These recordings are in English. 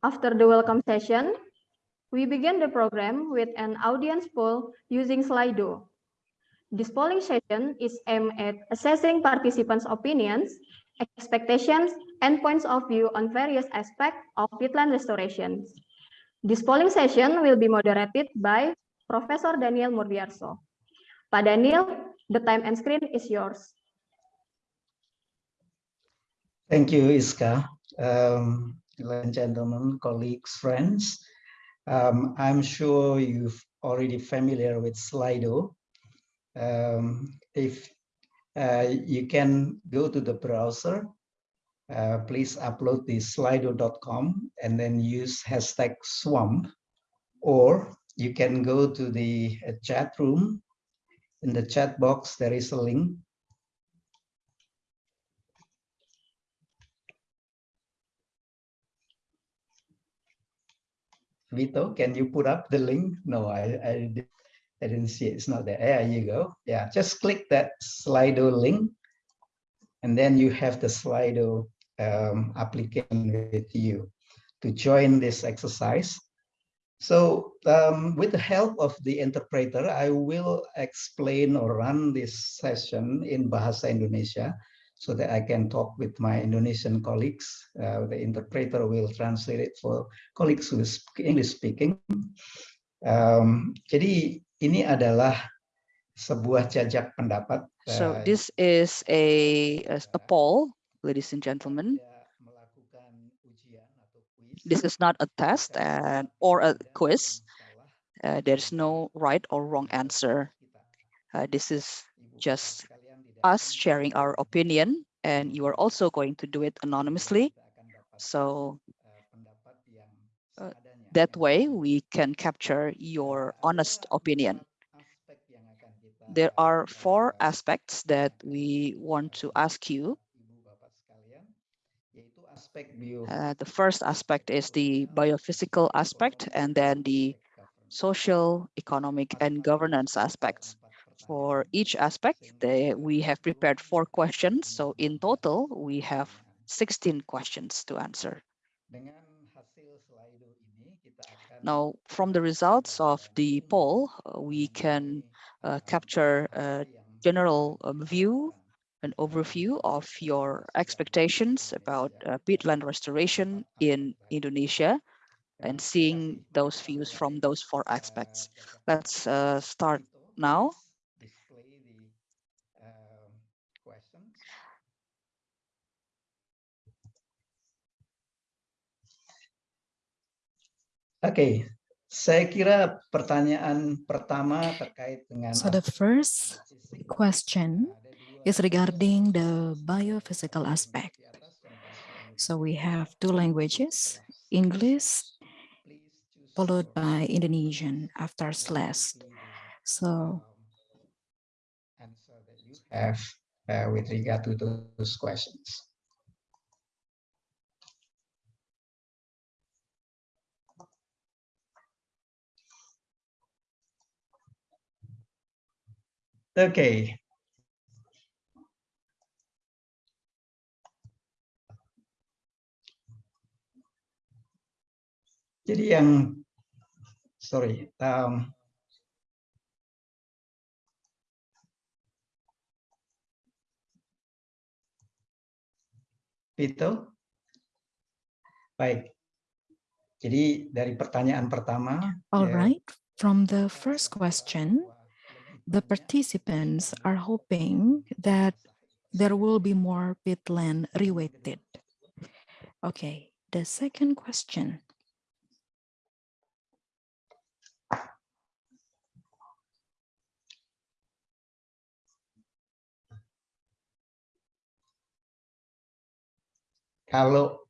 After the welcome session, we begin the program with an audience poll using Slido. This polling session is aimed at assessing participants' opinions, expectations, and points of view on various aspects of peatland restoration. This polling session will be moderated by Professor Daniel Murdiyarso. Pak Daniel, the time and screen is yours. Thank you, Iska. Um, and gentlemen, colleagues, friends, um, I'm sure you've already familiar with Slido. Um, if uh, you can go to the browser, uh, please upload the slido.com and then use hashtag swamp, or you can go to the uh, chat room. In the chat box, there is a link Vito, can you put up the link? No, I, I, I didn't see it. It's not there. There you go. Yeah, just click that Slido link. And then you have the Slido um, application with you to join this exercise. So um, with the help of the interpreter, I will explain or run this session in Bahasa Indonesia so that I can talk with my Indonesian colleagues. Uh, the interpreter will translate it for colleagues who is English speaking. Um, jadi ini adalah sebuah jajak pendapat. So uh, this is a, a poll, ladies and gentlemen. This is not a test and, or a quiz. Uh, there's no right or wrong answer. Uh, this is just us sharing our opinion and you are also going to do it anonymously. So uh, that way we can capture your honest opinion. There are four aspects that we want to ask you. Uh, the first aspect is the biophysical aspect and then the social, economic, and governance aspects for each aspect, they, we have prepared four questions. So in total, we have 16 questions to answer. Now, from the results of the poll, uh, we can uh, capture a general um, view, an overview of your expectations about uh, peatland restoration in Indonesia and seeing those views from those four aspects. Let's uh, start now. Oke, okay. saya kira pertanyaan pertama terkait dengan So the first question is regarding the biophysical aspect. So we have two languages, English followed by Indonesian after slash. So have uh, with regard to those questions. Okay. Jadi yang sorry, um, itu baik. Jadi dari pertanyaan pertama. All ya. From the first question, the participants are hoping that there will be more peatland rewetted. Okay, the second question. Kalau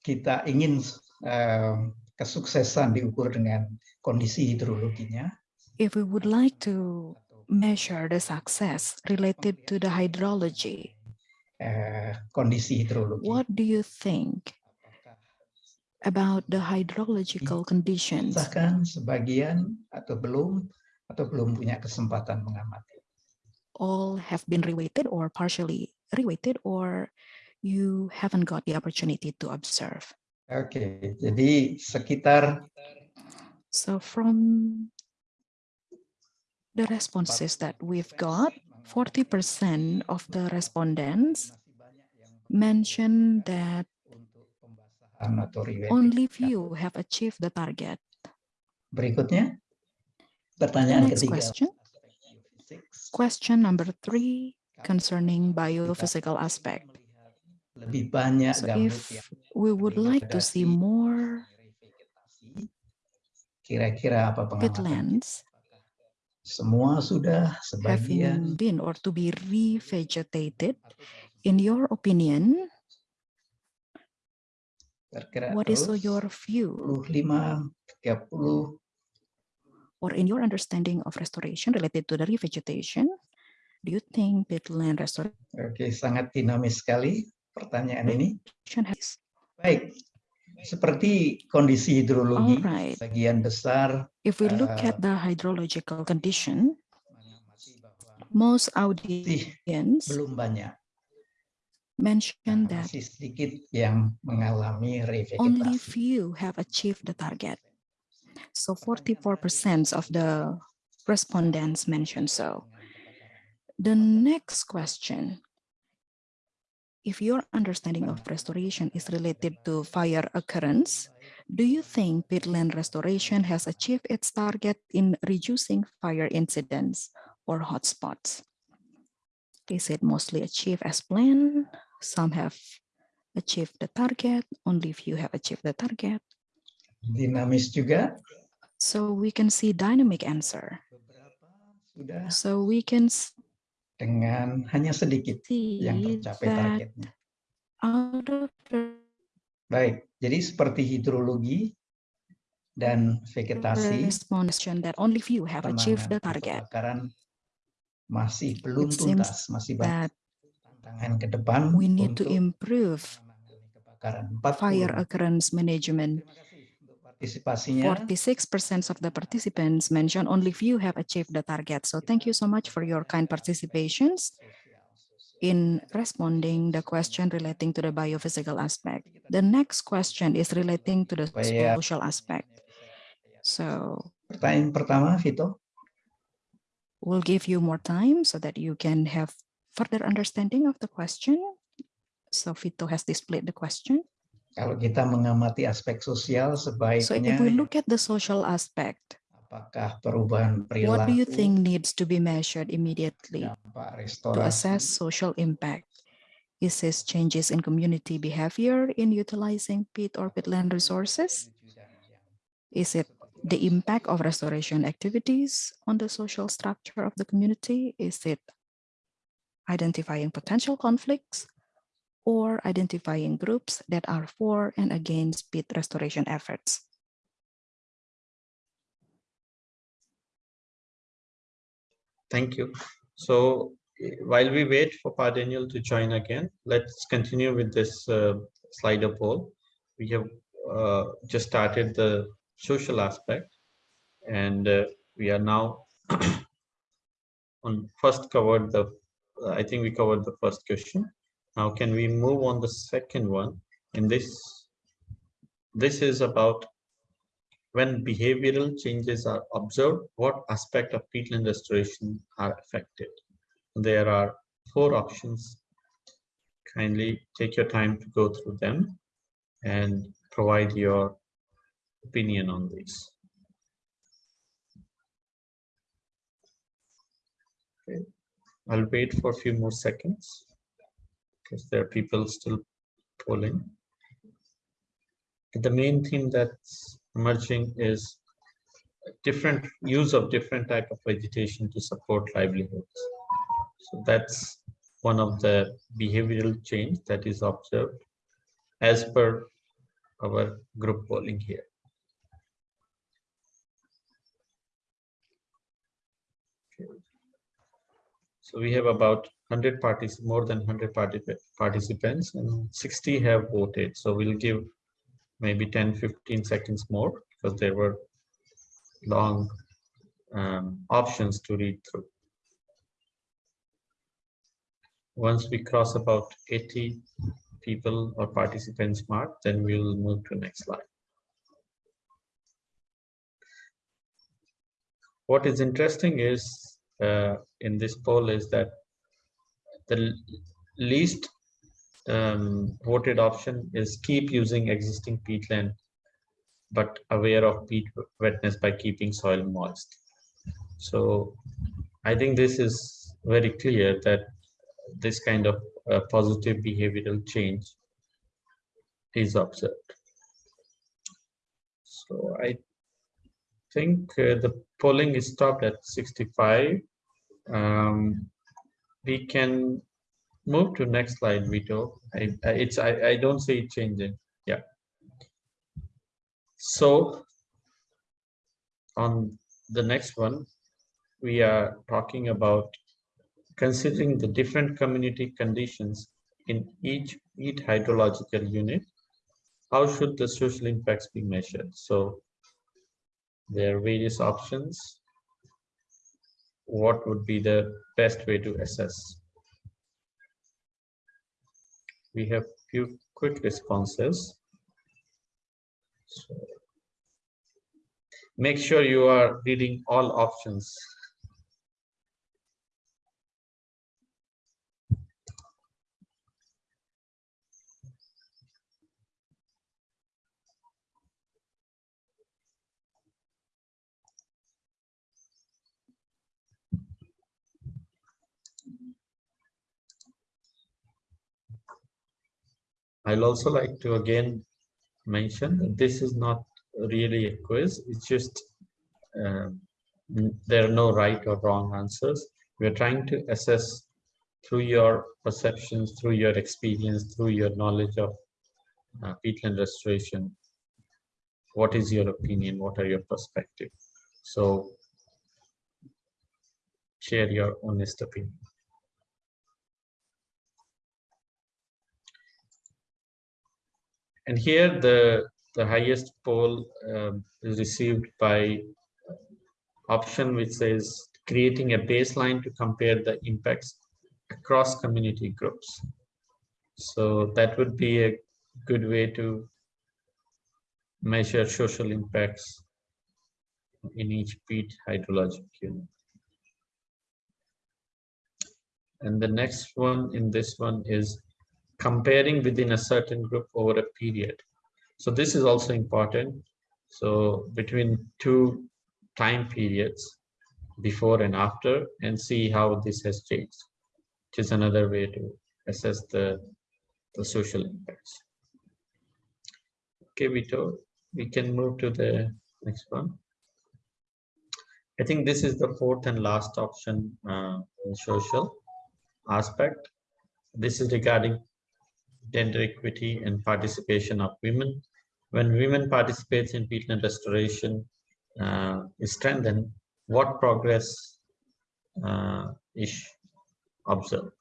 kita ingin uh, kesuksesan diukur dengan kondisi hidrologinya, if we would like to measure the success related to the hydrology? Uh, kondisi hidrologi. What do you think about the hydrological conditions? Bahkan sebagian atau belum atau belum punya kesempatan mengamati. All have been rewetted or partially rewetted or you haven't got the opportunity to observe? Oke, jadi sekitar So from the responses that we've got, 40% of the respondents mentioned that untuk pembahasan atau rewetting. only few have achieved the target. Berikutnya, pertanyaan next ketiga. question, question number three, concerning biophysical aspect. Lebih banyak So if we would like to see more Kira-kira apa pengamatan? Semua sudah sebagian. having been or to be revegetated, in your opinion, what is your view 25, 30, or in your understanding of restoration related to the revegetation? Do you think peatland restoration Oke, sangat dinamis sekali pertanyaan ini. Baik, seperti kondisi hidrologi, Alright. sebagian besar If we look Uh, at the hydrological condition, most audience belum banyak, mentioned Nah, that masih sedikit yang mengalami only few have achieved the target. So 44% of the respondents mentioned so. The next question, if your understanding of restoration is related to fire occurrence, do you think peatland restoration has achieved its target in reducing fire incidents or hotspots? Is it mostly achieved as planned? Some have achieved the target, only few have achieved the target. Dinamis juga, So we can see dynamic answer. So we can dengan hanya sedikit yang tercapai targetnya. Baik, jadi seperti hidrologi dan vegetasi, respondent that only few have achieved the penanganan target. kebakaran masih belum tuntas, masih banyak tantangan ke depan we need to untuk improve kebakaran. 40. fire occurrence management. Terima kasih untuk partisipasinya. 46% of the participants mentioned only few have achieved the target. So thank you so much for your kind participations in responding the question relating to the biophysical aspect. The next question is relating to the social aspect. So Pertanyaan pertama, Vito. we'll give you more time so that you can have further understanding of the question. So Vito has displayed the question. Kalau kita mengamati aspek sosial So if we look at the social aspect, apakah perubahan perilaku, what do you think needs to be measured immediately to assess social impact? Is this changes in community behavior in utilizing peat or peatland resources? Is it the impact of restoration activities on the social structure of the community? Is it identifying potential conflicts or identifying groups that are for and against peat restoration efforts? Thank you. So while we wait for Pa Daniel to join again, let's continue with this uh, Slido poll. We have uh, just started the social aspect and uh, we are now on first covered the, I think we covered the first question. Now can we move on the second one? And this, this is about when behavioral changes are observed, what aspect of peatland restoration are affected? There are four options. Kindly take your time to go through them and provide your opinion on these. Okay, I'll wait for a few more seconds because there are people still polling. The main theme that's emerging is different use of different type of vegetation to support livelihoods. So that's one of the behavioral change that is observed as per our group polling here. So we have about 100 parties, more than 100 partici- participants and 60 have voted. So we'll give maybe 10, 15 seconds more because there were long um, options to read through. Once we cross about 80 people or participants mark, then we'll move to next slide. What is interesting is uh, in this poll is that the least um, voted option is keep using existing peatland, but aware of peat wetness by keeping soil moist. So I think this is very clear that this kind of uh, positive behavioral change is observed. So I think uh, the polling is stopped at 65. Um, we can move to next slide, Vito. I, it's I, I don't see it changing. Yeah. So on the next one, we are talking about considering the different community conditions in each each hydrological unit. How should the social impacts be measured? So there are various options. What would be the best way to assess? We have few quick responses. So make sure you are reading all options. I'll also like to again mention that this is not really a quiz. It's just uh, there are no right or wrong answers. We're trying to assess through your perceptions, through your experience, through your knowledge of uh, peatland restoration. What is your opinion? What are your perspective? So share your honest opinion. And here the, the highest poll um, is received by option which says creating a baseline to compare the impacts across community groups. So that would be a good way to measure social impacts in each peat hydrologic unit. And the next one in this one is comparing within a certain group over a period. So this is also important. So between two time periods, before and after, and see how this has changed, which is another way to assess the, the social impacts. Okay, Vito, we can move to the next one. I think this is the fourth and last option uh, in social aspect. This is regarding gender equity and participation of women. When women participate in peatland restoration uh, is strengthened, what progress uh, is observed?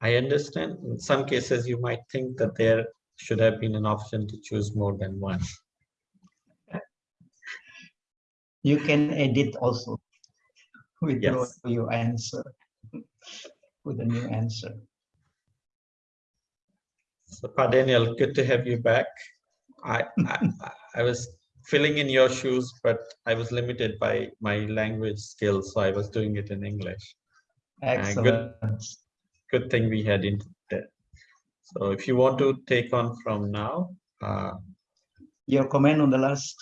I understand in some cases you might think that there should have been an option to choose more than one. You can edit also with your, Yes. your answer, with a new answer. So, Daniel, good to have you back. I, I, I was filling in your shoes, but I was limited by my language skills, so I was doing it in English. Excellent. Good thing we had internet. So if you want to take on from now, uh, Your comment on the last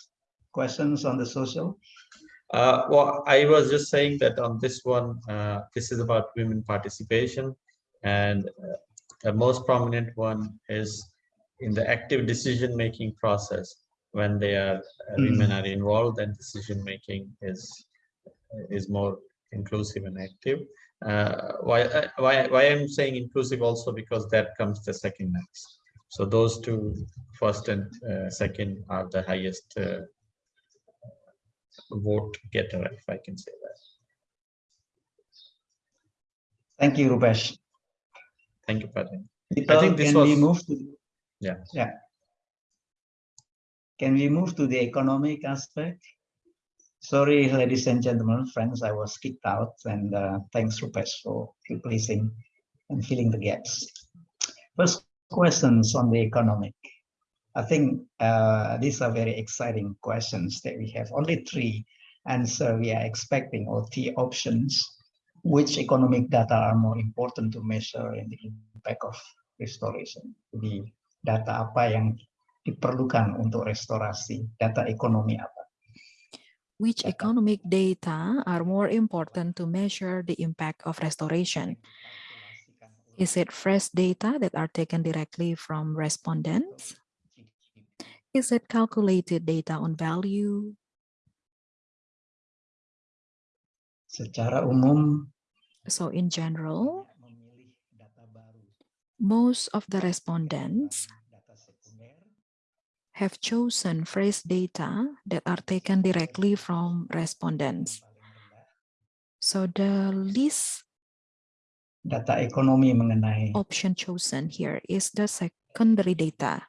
questions on the social? uh, well, I was just saying that on this one, uh, this is about women participation. And uh, the most prominent one is in the active decision-making process. When they are, uh, women are involved and decision-making is, is more inclusive and active. Uh, why, uh, why, why I'm saying inclusive also because that comes the second next. So those two, first and uh, second are the highest uh, vote getter, if I can say that. Thank you, Rupesh. Thank you, Padre. Vital, think this can we was- move to? Yeah. Yeah. Can we move to the economic aspect? Sorry, ladies and gentlemen, friends, I was kicked out and uh, thanks Rupesh for replacing and filling the gaps. First questions on the economic. I think uh, these are very exciting questions that we have only three answer we are expecting or three options. Which economic data are more important to measure in the impact of restoration? Jadi data apa yang diperlukan untuk restorasi? Data ekonomi apa? Which economic data are more important to measure the impact of restoration? Is it fresh data that are taken directly from respondents? Is it calculated data on value? Secara umum So in general, memilih data baru most of the respondents have chosen phrase data that are taken directly from respondents. So the least Data ekonomi mengenai option chosen here is the secondary data.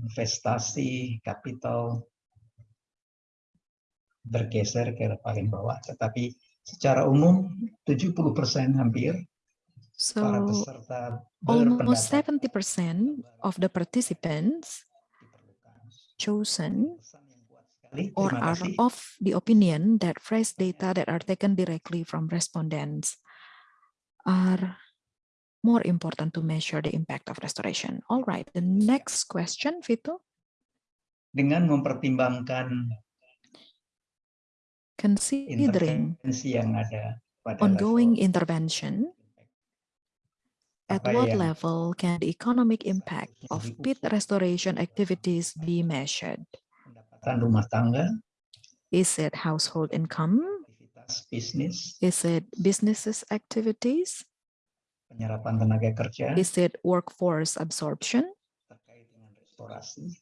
investasi, kapital bergeser ke paling bawah. Tetapi secara umum 70% hampir para So peserta almost berpendapat 70% of the participants chosen or are of the opinion that phrase data that are taken directly from respondents are more important to measure the impact of restoration. All right, the next question, Vito. Dengan mempertimbangkan Considering intervensi yang ada pada ongoing intervention, at what level can the economic impact of peat restoration activities be measured? pendapatan rumah tangga, Is it household income? Is it businesses activities? penyerapan tenaga kerja Is it workforce absorption? terkait dengan restorasi,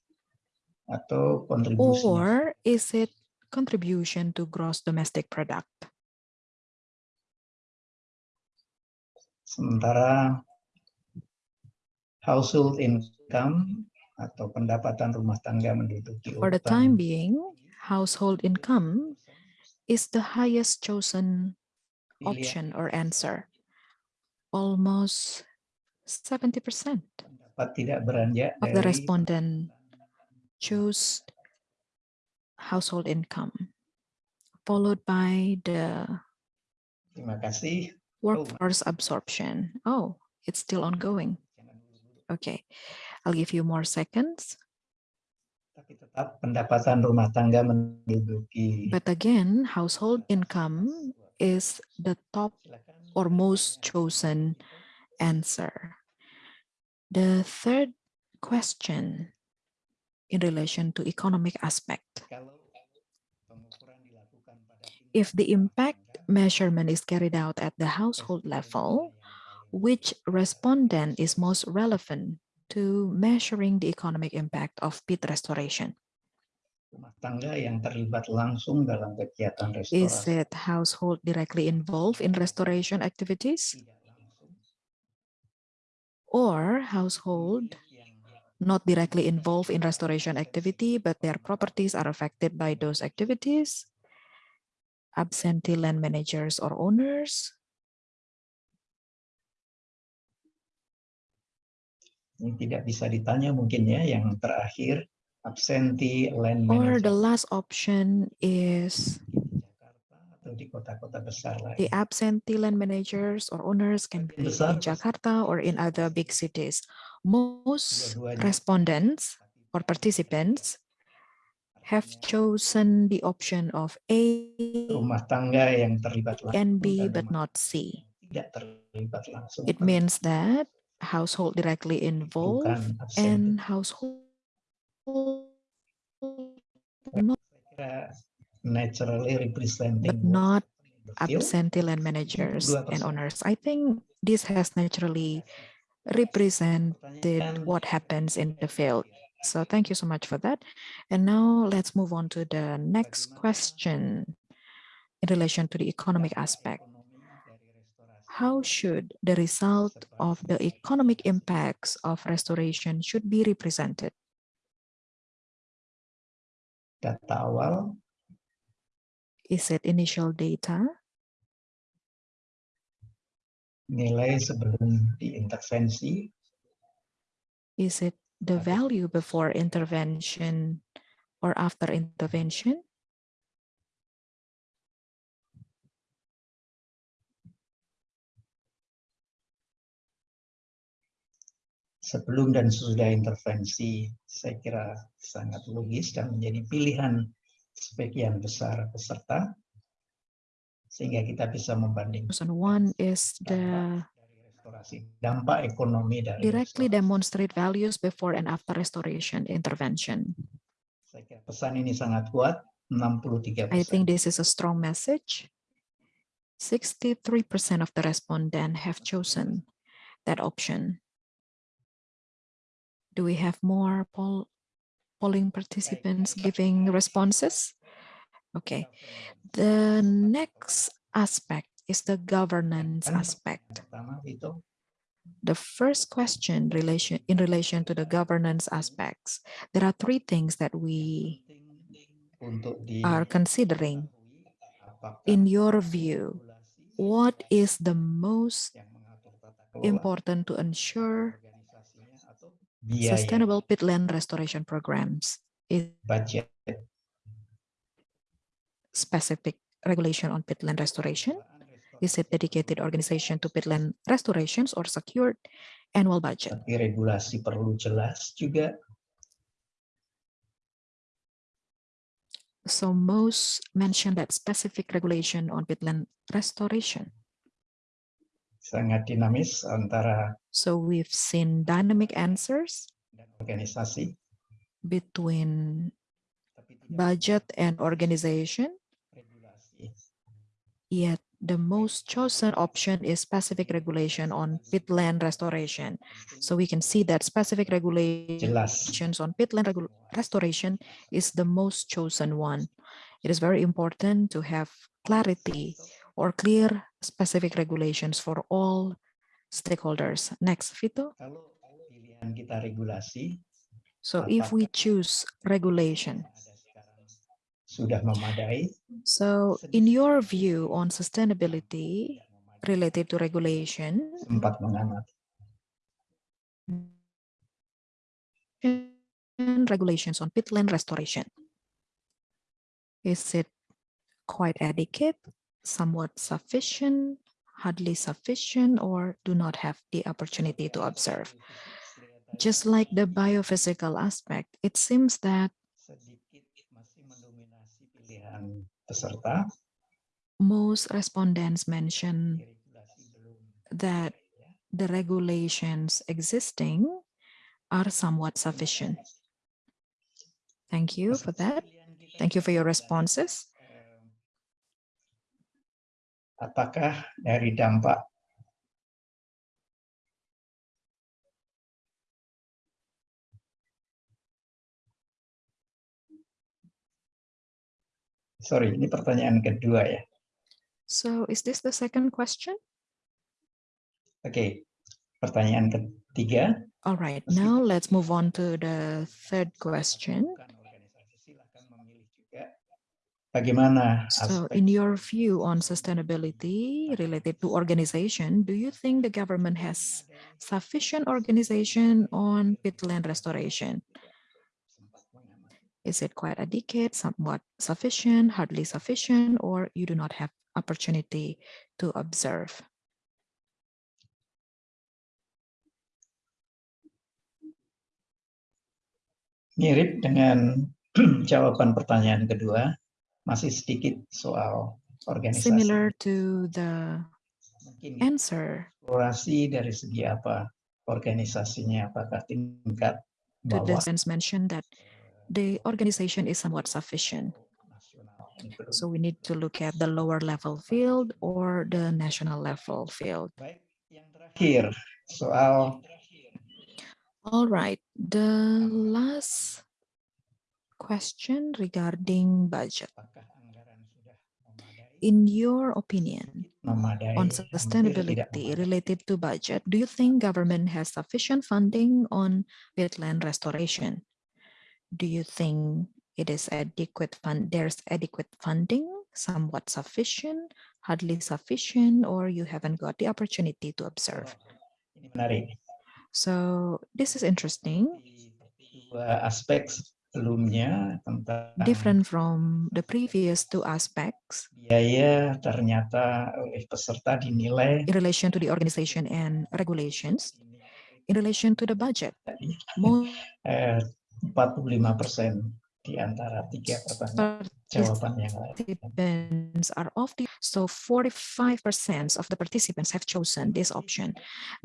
atau kontribusi Or is it contribution to gross domestic product? Sementara household income atau pendapatan rumah tangga menduduki For the time being, household income is the highest chosen option or answer. Almost 70% pendapat of the respondent choose household income, followed by the Terima kasih. workforce absorption. Oh, it's still ongoing. Okay, I'll give you more seconds. Tapi tetap pendapatan rumah tangga menduduki But again, household income is the top or most chosen answer. The third question in relation to economic aspect. If the impact measurement is carried out at the household level, which respondent is most relevant to measuring the economic impact of peat restoration? rumah tangga yang terlibat langsung dalam kegiatan Is it household directly involved in restoration activities or household not directly involved in restoration activity, but their properties are affected by those activities? Absentee land managers or owners? ini tidak bisa ditanya mungkin ya yang terakhir absentee land Or the manager last option is di kota-kota besar the lain. absentee land managers or owners can be Besar in Jakarta or in other big cities. Most respondents or participants have chosen the option of A rumah tangga yang terlibat langsung and B, but not C. tidak terlibat langsung It means that household directly involved and household not naturally representing but not happening in the field. absentee land managers and owners. I think this has naturally represented what happens in the field. So thank you so much for that. And now let's move on to the next question in relation to the economic aspect. ekonomi dari restorasi How should the result of the economic impacts of restoration should be represented? data awal Is it initial data, nilai sebelum diintervensi Is it the value before intervention or after intervention? sebelum dan sesudah intervensi saya kira sangat logis dan menjadi pilihan sebagian besar peserta sehingga kita bisa membandingkan one is the restorasi dampak ekonomi dari directly restorasi. demonstrate values before and after restoration intervention. Saya kira pesan ini sangat kuat 63 I think this is a strong message. 63% of the respondent have chosen that option. Do we have more poll, polling participants giving responses? Okay, the next aspect is the governance aspect. The first question relation in relation to the governance aspects, there are three things that we are considering. In your view, what is the most yang mengatur tata kelola important to ensure organisasinya atau biaya sustainable peatland restoration programs? Is budget specific regulation on peatland restoration? Is it dedicated organization to peatland restorations or secured annual budget? tapi regulasi perlu jelas juga So most mentioned that specific regulation on peatland restoration. sangat dinamis antara So we've seen dynamic answers dan organisasi between budget and organization, regulasi yet the most chosen option is specific regulation on peatland restoration. So we can see that specific regulations on peatland regu- restoration is the most chosen one. It is very important to have clarity or clear specific regulations for all stakeholders. Next, Vito. kalau pilihan kita regulasi So if we choose regulation, yang ada sekarang sudah memadai so in your view on sustainability related to regulation, sempat mengamati and regulations on peatland restoration. Is it quite adequate, somewhat sufficient, hardly sufficient, or do not have the opportunity to observe? Just like the biophysical aspect, it seems that sedikit masih mendominasi pilihan peserta most respondents mention that the regulations existing are somewhat sufficient. Thank you for that. Thank you for your responses. Apakah dari dampak Sorry, ini pertanyaan kedua ya. So is this the second question? Oke, pertanyaan ketiga. All right, Meskipun now let's move on to the third question. bagaimana So in your view on sustainability related to organization, do you think the government has sufficient organization on peatland restoration? Is it quite adequate, somewhat sufficient, hardly sufficient, or you do not have opportunity to observe? Mirip dengan jawaban pertanyaan kedua, masih sedikit soal organisasi. Similar to the Mungkin answer eksplorasi dari segi apa organisasinya, apakah tingkat the bawah defense mentioned that the organization is somewhat sufficient. nasional. Ini belum. So we need to look at the lower level field or the national level field. Terakhir soal All right, the last question regarding budget. apakah anggaran sudah memadai, In your opinion, on sustainability related to budget, do you think government has sufficient funding on peatland restoration? Do you think it is adequate fund, there's adequate funding, somewhat sufficient, hardly sufficient, or you haven't got the opportunity to observe? Menarik. So this is interesting, Dua aspek sebelumnya tentang different from the previous two aspects biaya ternyata oleh peserta dinilai in relation to the organization and regulations. In relation to the budget, most eh, 45% di antara tiga pertanyaan. Jawaban yang lain. participants are of the so 45% of the participants have chosen this option.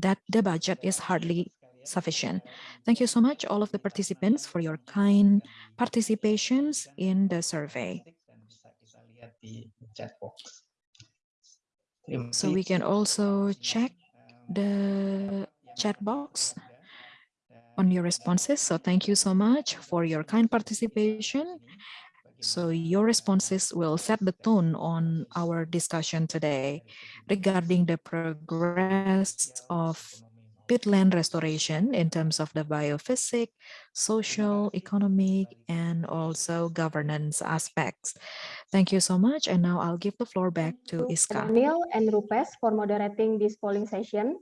That the budget is hardly sufficient. Thank you so much all of the participants for your kind participations in the survey. Dan bisa kita lihat di chat box. So we can also check the chat box on your responses so thank you so much for your kind participation So your responses will set the tone on our discussion today regarding the progress of peatland restoration in terms of the biophysic, social, economic, and also governance aspects. Thank you so much. And now I'll give the floor back to Iska. Daniel and Rupesh for moderating this polling session.